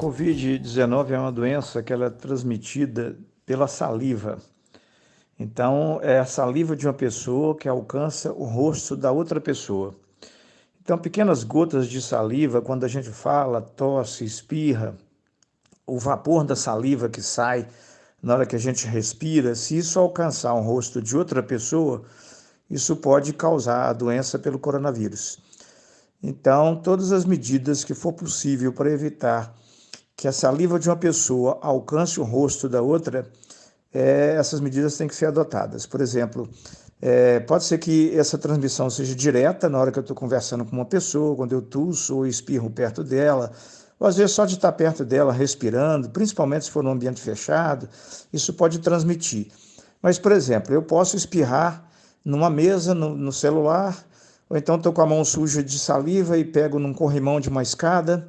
Covid-19 é uma doença que ela é transmitida pela saliva. Então, é a saliva de uma pessoa que alcança o rosto da outra pessoa. Então, pequenas gotas de saliva, quando a gente fala, tosse, espirra, o vapor da saliva que sai na hora que a gente respira, se isso alcançar o rosto de outra pessoa, isso pode causar a doença pelo coronavírus. Então, todas as medidas que for possível para evitar que a saliva de uma pessoa alcance o rosto da outra, é, essas medidas têm que ser adotadas. Por exemplo, é, pode ser que essa transmissão seja direta na hora que eu estou conversando com uma pessoa, quando eu tuço ou espirro perto dela, ou às vezes só de estar perto dela respirando, principalmente se for num ambiente fechado, isso pode transmitir. Mas, por exemplo, eu posso espirrar numa mesa, no, no celular, ou então estou com a mão suja de saliva e pego num corrimão de uma escada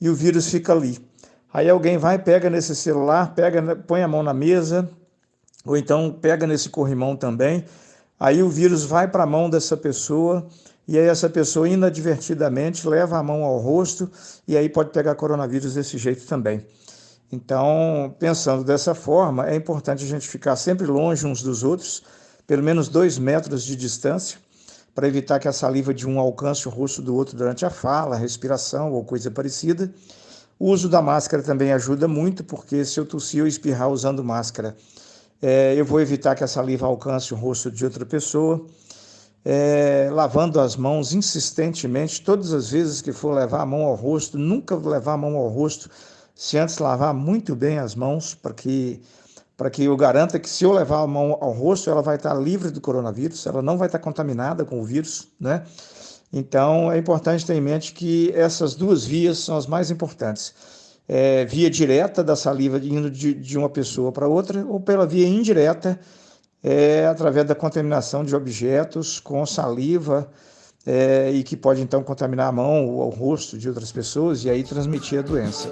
e o vírus fica ali. Aí alguém vai, pega nesse celular, pega, põe a mão na mesa, ou então pega nesse corrimão também. Aí o vírus vai para a mão dessa pessoa e aí essa pessoa inadvertidamente leva a mão ao rosto e aí pode pegar coronavírus desse jeito também. Então, pensando dessa forma, é importante a gente ficar sempre longe uns dos outros, pelo menos dois metros de distância, para evitar que a saliva de um alcance o rosto do outro durante a fala, a respiração ou coisa parecida. O uso da máscara também ajuda muito, porque se eu tossir ou espirrar usando máscara, é, eu vou evitar que a saliva alcance o rosto de outra pessoa. É, lavando as mãos insistentemente, todas as vezes que for levar a mão ao rosto, nunca levar a mão ao rosto se antes lavar muito bem as mãos, para que que eu garanta que se eu levar a mão ao rosto, ela vai estar livre do coronavírus, ela não vai estar contaminada com o vírus, né? Então, é importante ter em mente que essas duas vias são as mais importantes. É, via direta da saliva indo de, de uma pessoa para outra, ou pela via indireta, é, através da contaminação de objetos com saliva, é, e que pode então contaminar a mão ou o rosto de outras pessoas e aí transmitir a doença.